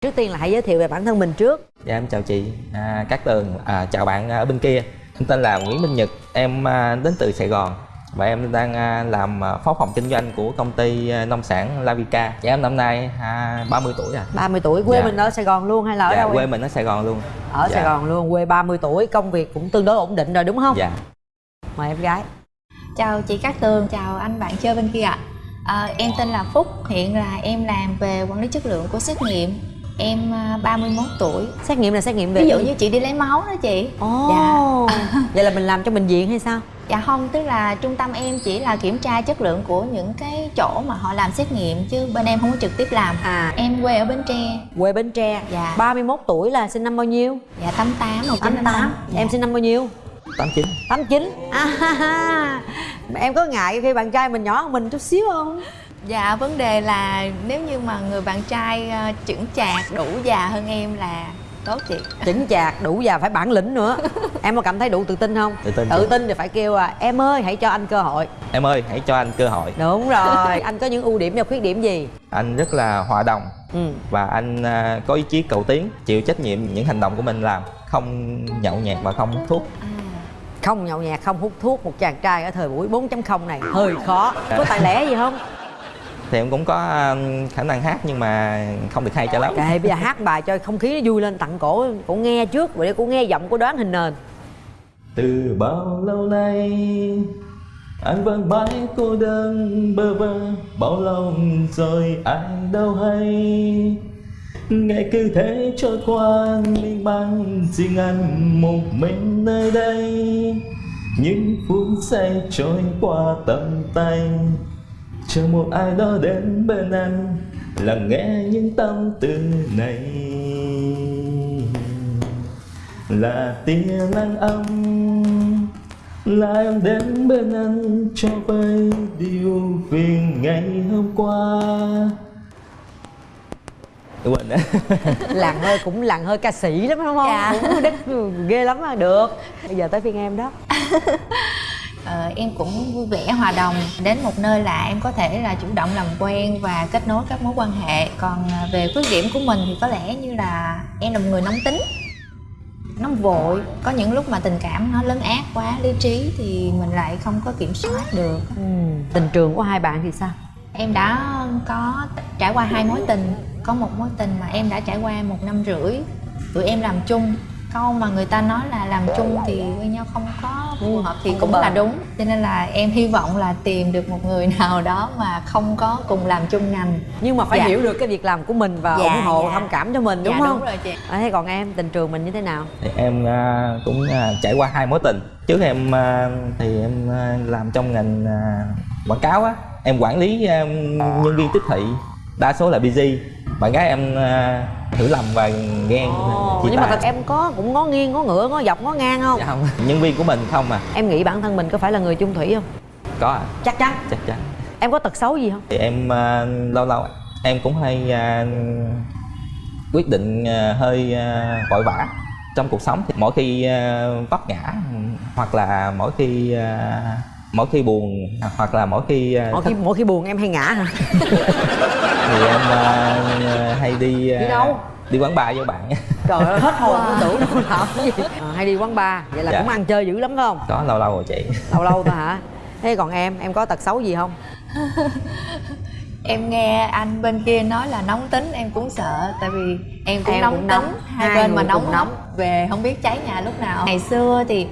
trước tiên là hãy giới thiệu về bản thân mình trước. Dạ em chào chị. À, Cát Tường à, Chào bạn ở bên kia. Em tên là Nguyễn Minh Nhật. Em à, đến từ Sài Gòn Và em đang à, làm à, phó phòng kinh doanh của công ty à, nông sản Lavica. Dạ em năm nay à, 30 tuổi à 30 tuổi quê Dạ. mình ở Sài Gòn luôn hay là ở Dạ đâu quê em? mình ở Sài Gòn luôn. Ở Dạ. Sài Gòn luôn quê 30 tuổi công việc cũng tương đối ổn định rồi đúng không? Dạ. Mời em gái. Chào chị Cát Tường, chào anh bạn chơi bên kia ạ. À, Em tên là Phúc, hiện là em làm về quản lý chất lượng của xét nghiệm Em à, 31 tuổi. Xét nghiệm là xét nghiệm về Ví dụ như chị đi lấy máu đó chị. Ồ, Dạ. vậy là mình làm cho bệnh viện hay sao? Dạ không, tức là trung tâm em chỉ là kiểm tra chất lượng của những cái chỗ mà họ làm xét nghiệm Chứ bên em không có trực tiếp làm. À. Em quê ở Bến Tre. Quê Bến Tre. Dạ. 31 tuổi là sinh năm bao nhiêu? Dạ 88, 88 em sinh năm bao nhiêu? 89 89 à, ha, ha. em có ngại khi bạn trai mình nhỏ hơn mình chút xíu không Dạ vấn đề là nếu như mà người bạn trai à, chững chạc đủ già hơn em là tốt chị. Chững chạc đủ già phải bản lĩnh nữa. Em có cảm thấy đủ tự tin không? Tự tin tự tin thì phải kêu à em ơi hãy cho anh cơ hội. Em ơi hãy cho anh cơ hội. Đúng rồi. Anh có những ưu điểm và khuyết điểm gì? Anh rất là hòa đồng. Ừ. Và anh à, có ý chí cầu tiến Chịu trách nhiệm những hành động của mình làm Không nhậu nhẹt và không hút thuốc. À. không nhậu nhẹt không hút thuốc một chàng trai ở thời buổi 4.0 này hơi khó. Có tài lẻ gì không Thì em cũng có khả năng hát nhưng mà không được hay cho lắm. Kệ bây giờ hát bài cho không khí nó vui lên tặng cổ cổ nghe trước rồi để cổ nghe giọng cổ đoán hình nền. Từ bao lâu nay Anh vẫn mãi cô đơn bơ vơ Bao lâu rồi anh đâu hay. Ngày cứ thế trôi qua Mình mang riêng anh một mình nơi đây. Những phút giây trôi qua tầm tay Chờ một ai đó đến bên anh Lắng nghe những tâm tư này. Là tia nắng ấm là em đến bên anh cho vơi điều phiền ngày hôm qua. Quên đấy làng hơi cũng làng hơi ca sĩ lắm đúng không? Dạ. cũng đất ghê lắm á được. Bây giờ tới phiên em đó Ờ, em cũng vui vẻ hòa đồng. Đến một nơi là em có thể là chủ động làm quen và kết nối các mối quan hệ. Còn à, về khuyết điểm của mình thì có lẽ như là em là một người nóng tính nóng vội. Có những lúc mà tình cảm nó lấn át quá lý trí thì mình lại không có kiểm soát được. Ừ. tình trường của hai bạn thì sao? Em đã có trải qua hai mối tình. Có một mối tình mà em đã trải qua một năm rưỡi. Tụi em làm chung câu mà người ta nói là làm chung thì quen nhau không có phù hợp thì cũng là đúng. Cho nên là em hy vọng là tìm được một người nào đó mà không có cùng làm chung ngành. Nhưng mà phải Dạ. hiểu được cái việc làm của mình và Dạ, ủng hộ dạ. thông cảm cho mình đúng dạ không? đúng rồi chị. À, thế còn em tình trường mình như thế nào? Thì em à, cũng à, trải qua hai mối tình. Trước em à, thì em làm trong ngành quảng cáo á. Em quản lý nhân viên tiếp thị đa số là busy. Bạn gái em à, hiểu lầm và ghen Ồ, chia nhưng mà tay. thật em có cũng ngó nghiêng ngó ngửa ngó dọc ngó ngang không? Dạ không. Nhân viên của mình không à. Em nghĩ bản thân mình có phải là người chung thủy không? Có à. Chắc chắn. Chắc chắn. Em có tật xấu gì không? Thì em à, lâu lâu em cũng hay à, quyết định à, hơi à, vội vã trong cuộc sống. Thì mỗi khi à, vấp ngã hoặc là mỗi khi à, mỗi khi buồn hoặc là mỗi khi à, mỗi khi mỗi khi buồn em hay ngã hả thì em à, hay đi à, Đi đâu? đi quán bar với bạn trời ơi hết hồn wow. tưởng đâu làm cái gì à, hay đi quán bar vậy là Dạ. cũng ăn chơi dữ lắm phải không có lâu lâu rồi chị lâu lâu thôi hả thế còn em em có tật xấu gì không em nghe anh bên kia nói là nóng tính em cũng sợ tại vì em cũng Em nóng cũng tính nóng. hai, Hai bên mà nóng nóng. về không biết cháy nhà lúc nào ngày xưa thì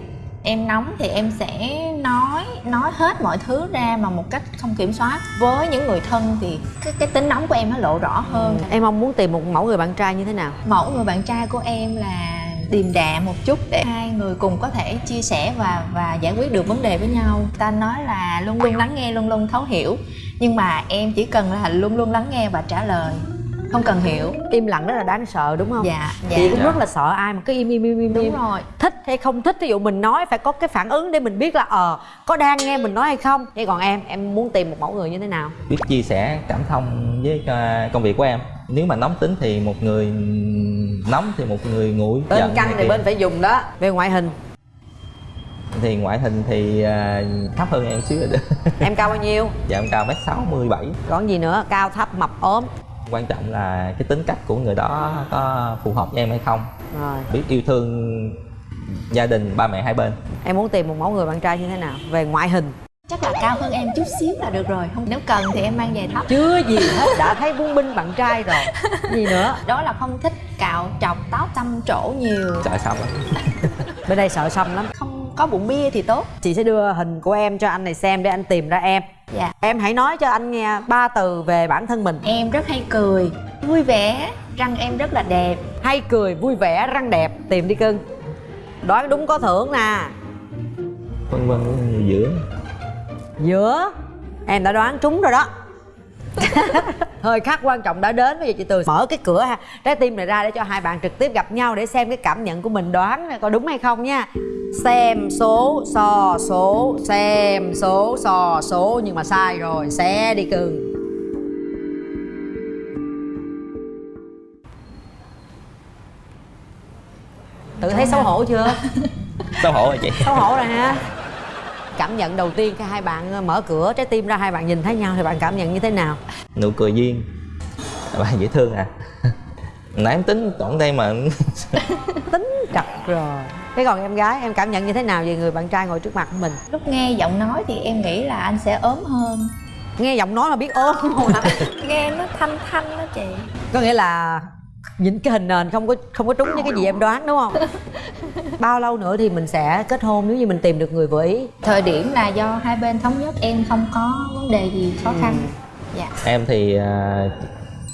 em nóng thì em sẽ nói nói hết mọi thứ ra mà một cách không kiểm soát. Với những người thân thì cái, cái tính nóng của em nó lộ rõ hơn. Em mong muốn tìm một mẫu người bạn trai như thế nào? Mẫu người bạn trai của em là điềm đạm một chút để hai người cùng có thể chia sẻ và và giải quyết được vấn đề với nhau. Ta nói là luôn luôn lắng nghe luôn luôn thấu hiểu. Nhưng mà em chỉ cần là luôn luôn lắng nghe và trả lời không cần hiểu. Im lặng rất là đáng sợ đúng không? Dạ dạ. Chị cũng Dạ. rất là sợ ai mà cứ im im im im đúng im. rồi. Thích hay không thích ví dụ mình nói phải có cái phản ứng để mình biết là ờ có đang nghe mình nói hay không? Thế còn em em muốn tìm một mẫu người như thế nào? Biết chia sẻ cảm thông với à, công việc của em. Nếu mà nóng tính thì một người nóng thì một người nguội. Bên giận căng này thì bên phải dùng đó. Về ngoại hình. Thì ngoại hình thì à, thấp hơn em xíu. Rồi đó em cao bao nhiêu? Dạ em cao mét sáu mươi bảy. Còn gì nữa? Cao thấp mập ốm quan trọng là cái tính cách của người đó có phù hợp với em hay không. Rồi. Biết yêu thương gia đình ba mẹ hai bên. Em muốn tìm một mẫu người bạn trai như thế nào? Về ngoại hình. Chắc là cao hơn em chút xíu là được rồi. Không nếu cần thì em mang giày thấp. Chưa gì hết đã thấy buông binh bạn trai rồi. Gì nữa? Đó là không thích cạo trọc tóc xăm trổ nhiều. Sợ xong. Lắm bên đây sợ xăm lắm. Không có bụng bia thì tốt. Chị sẽ đưa hình của em cho anh này xem để anh tìm ra em dạ. Em hãy nói cho anh nghe ba từ về bản thân mình. Em rất hay cười vui vẻ răng em rất là đẹp. Hay cười vui vẻ răng đẹp tìm đi cưng. Đoán đúng có thưởng nè. Vân vân giữa. Giữa? Em đã đoán trúng rồi đó thời khắc quan trọng đã đến bây giờ chị từ mở cái cửa ha. Trái tim này ra để cho hai bạn trực tiếp gặp nhau để xem cái cảm nhận của mình đoán coi đúng hay không nha. Xem số so số xem số so số nhưng mà sai rồi xe đi cưng. Tự thấy xấu hổ chưa? Xấu hổ rồi chị. Xấu hổ rồi ha cảm nhận đầu tiên khi hai bạn mở cửa trái tim ra hai bạn nhìn thấy nhau thì bạn cảm nhận như thế nào? Nụ cười duyên. Bạn dễ thương à? Nãy em tính tổng đây mà. Tính chặt rồi. Thế còn em gái em cảm nhận như thế nào về người bạn trai ngồi trước mặt của mình? Lúc nghe giọng nói thì em nghĩ là anh sẽ ốm hơn. Nghe giọng nói mà biết ôm không nghe nó thanh thanh đó chị. Có nghĩa là nhìn cái hình nền không có không có trúng với cái gì em đoán đúng không? Bao lâu nữa thì mình sẽ kết hôn nếu như mình tìm được người vừa ý? Thời điểm là do hai bên thống nhất em không có vấn đề gì khó khăn. Dạ. Em thì à,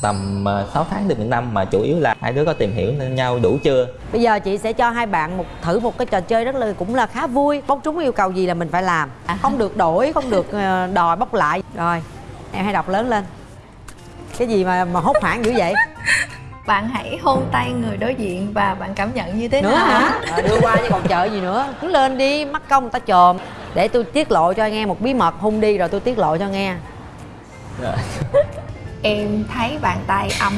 tầm à, 6 tháng đến một năm mà chủ yếu là hai đứa có tìm hiểu nhau đủ chưa? Bây giờ chị sẽ cho hai bạn một thử một cái trò chơi rất là cũng là khá vui. Bóc trúng yêu cầu gì là mình phải làm. Không được đổi không được ờ, đòi bóc lại. Rồi em hãy đọc lớn lên. Cái gì mà mà hốt hoảng dữ vậy bạn hãy hôn tay người đối diện và bạn cảm nhận như thế nữa nào? hả? À, đưa qua chứ còn chờ gì nữa. Cứ lên đi mắc công người ta chồm. Để tôi tiết lộ cho nghe một bí mật hôn đi rồi tôi tiết lộ cho nghe. Rồi. em thấy bàn tay ấm.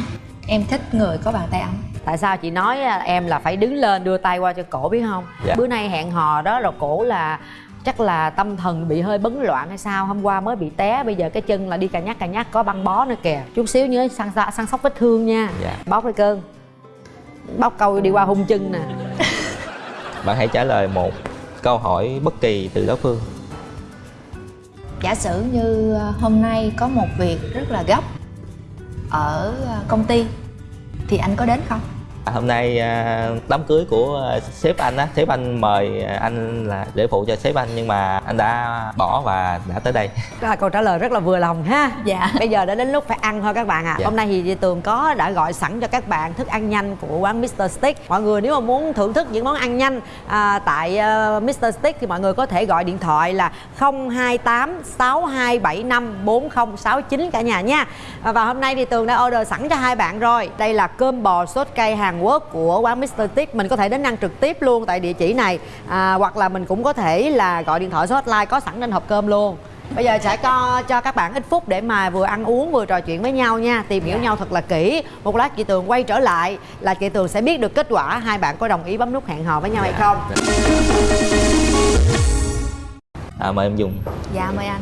Em thích người có bàn tay ấm. Tại sao chị nói à, em là phải đứng lên đưa tay qua cho cổ biết không? Dạ. bữa nay hẹn hò đó rồi cổ là chắc là tâm thần bị hơi bấn loạn hay sao? Hôm qua mới bị té bây giờ cái chân là đi cà nhắc cà nhắc có băng bó nữa kìa. Chút xíu nhớ săn săn sóc vết thương nha. Dạ. bóc đi cơn. Bóc câu đi qua hung chân nè. Bạn hãy trả lời một câu hỏi bất kỳ từ đối phương. Giả sử như ờ, hôm nay có một việc rất là gấp ở ờ, công ty thì anh có đến không hôm nay à, đám cưới của à, sếp anh á sếp anh mời anh là để phụ cho sếp anh nhưng mà anh đã bỏ và đã tới đây. Là câu trả lời rất là vừa lòng ha. Dạ. Bây giờ đã đến lúc phải ăn thôi các bạn ạ. À. Dạ. hôm nay thì tường có đã gọi sẵn cho các bạn thức ăn nhanh của quán Mr Stick. Mọi người nếu mà muốn thưởng thức những món ăn nhanh à, tại uh, Mr Stick thì mọi người có thể gọi điện thoại là 028 6275 4069 cả nhà nha. À, và hôm nay thì tường đã order sẵn cho hai bạn rồi. Đây là cơm bò sốt cay Hàn Quốc của quán Mr Stick mình có thể đến ăn trực tiếp luôn tại địa chỉ này. À, hoặc là mình cũng có thể là gọi điện thoại số hotline có sẵn trên hộp cơm luôn. Bây giờ sẽ cho cho các bạn ít phút để mà vừa ăn uống vừa trò chuyện với nhau nha. Tìm hiểu nhau thật là kỹ. Một lát chị Tường quay trở lại là chị Tường sẽ biết được kết quả Hai bạn có đồng ý bấm nút hẹn hò với nhau hay không. à, mời em dùng. Dạ mời anh.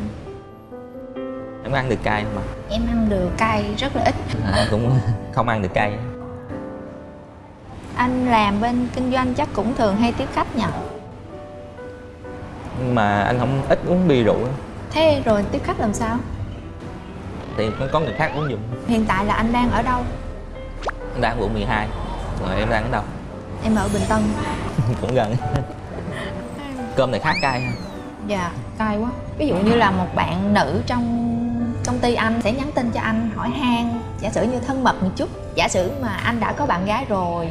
Em ăn được cay không mà em ăn được cay rất là ít. À, em cũng không ăn được cay anh làm bên kinh doanh chắc cũng thường hay tiếp khách nhỉ? Nhưng mà anh không ít uống bia rượu lắm. thế rồi tiếp khách làm sao? Thì có- có người khác uống dùng hiện tại là anh đang ở đâu? Anh đang quận 12 rồi em đang ở đâu? Em ở bình tân. Cũng gần. Cơm này khá cay ha. Dạ cay quá. Ví dụ như là một bạn nữ trong công ty anh sẽ nhắn tin cho anh hỏi han giả sử như thân mật một chút. Giả sử mà anh đã có bạn gái rồi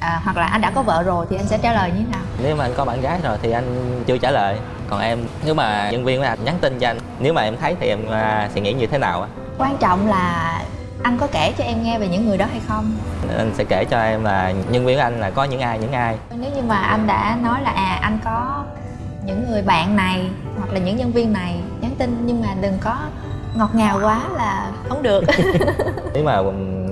à, hoặc là anh đã có vợ rồi thì anh sẽ trả lời như thế nào? Nếu mà anh có bạn gái rồi thì anh chưa trả lời. Còn em nếu mà nhân viên của anh nhắn tin cho anh nếu mà em thấy thì em à, sẽ nghĩ như thế nào á? Quan trọng là anh có kể cho em nghe về những người đó hay không? Anh sẽ kể cho em là nhân viên của anh là có những ai những ai. Nếu như mà anh đã nói là à anh có những người bạn này hoặc là những nhân viên này nhắn tin nhưng mà đừng có ngọt ngào quá là không được. Nếu mà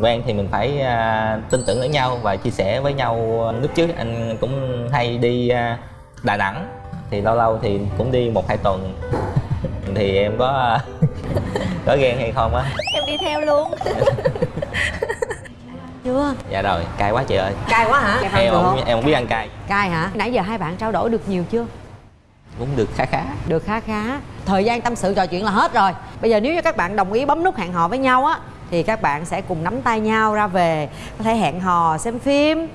quen thì mình phải à, tin tưởng lẫn nhau và chia sẻ với nhau lúc trước. Anh cũng hay đi à, đà nẵng thì lâu lâu thì cũng đi một hai tuần. Thì em có có ghen hay không á? Em đi theo luôn. Chưa dạ rồi cay quá chị ơi. Cay quá hả? Em không em không biết ăn cay. Cay hả? Nãy giờ hai bạn trao đổi được nhiều chưa? Cũng được khá khá. Được khá khá. Thời gian tâm sự trò chuyện là hết rồi. Bây giờ nếu như các bạn đồng ý bấm nút hẹn hò với nhau á thì các bạn sẽ cùng nắm tay nhau ra về có thể hẹn hò xem phim.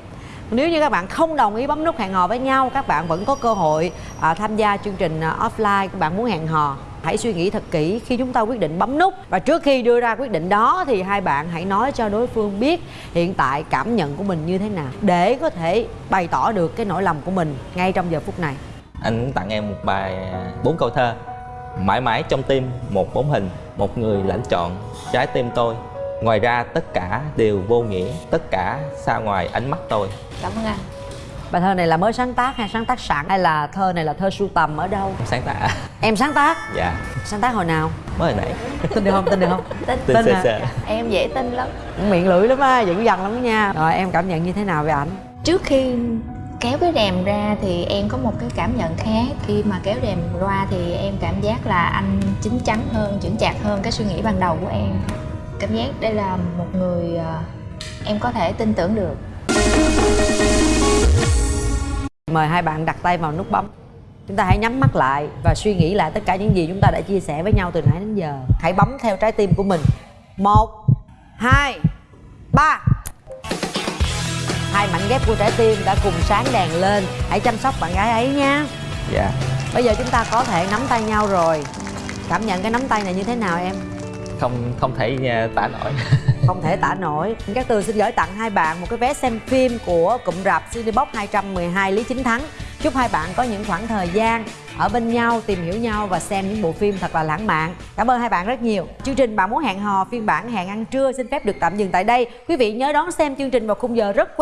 Nếu như các bạn không đồng ý bấm nút hẹn hò với nhau các bạn vẫn có cơ hội à, tham gia chương trình à, offline. Các bạn muốn hẹn hò hãy suy nghĩ thật kỹ khi chúng ta quyết định bấm nút. Và trước khi đưa ra quyết định đó thì hai bạn hãy nói cho đối phương biết hiện tại cảm nhận của mình như thế nào để có thể bày tỏ được cái nỗi lòng của mình ngay trong giờ phút này. Anh muốn tặng em một bài à, bốn câu thơ mãi mãi trong tim một bóng hình một người lãnh chọn trái tim tôi ngoài ra tất cả đều vô nghĩa tất cả xa ngoài ánh mắt tôi cảm ơn anh Bài thơ này là mới sáng tác hay sáng tác sẵn hay là thơ này là thơ sưu tầm ở đâu? em sáng tạo Em sáng tác? dạ Sáng tác hồi nào? mới hồi nãy Tin được không? Tin được không? tin Tin sơ hả? sơ. em dễ tin lắm Miệng lưỡi lắm á, dữ dằn lắm nha Rồi em cảm nhận như thế nào về ảnh? trước khi kéo cái rèm ra thì em có một cái cảm nhận khác. Khi mà kéo rèm ra thì em cảm giác là anh chín chắn hơn, chững chạc hơn cái suy nghĩ ban đầu của em. Cảm giác đây là một người ờ, em có thể tin tưởng được. Mời hai bạn đặt tay vào nút bấm. Chúng ta hãy nhắm mắt lại và suy nghĩ lại tất cả những gì chúng ta đã chia sẻ với nhau từ nãy đến giờ. Hãy bấm theo trái tim của mình. Một, hai, ba. Hai mảnh ghép của trái tim đã cùng sáng đèn lên. Hãy chăm sóc bạn gái ấy nha dạ. Bây giờ chúng ta có thể nắm tay nhau rồi. Cảm nhận cái nắm tay này như thế nào em? không không thể nha, tả nổi. Không thể tả nổi. Các tường xin gửi tặng hai bạn một cái vé xem phim của cụm rạp Cinebox 212 Lý Chính Thắng. Chúc hai bạn có những khoảng thời gian ở bên nhau, tìm hiểu nhau và xem những bộ phim thật là lãng mạn. Cảm ơn hai bạn rất nhiều. Chương trình Bạn Muốn Hẹn Hò phiên bản hẹn ăn trưa xin phép được tạm dừng tại đây. Quý vị nhớ đón xem chương trình vào khung giờ rất quen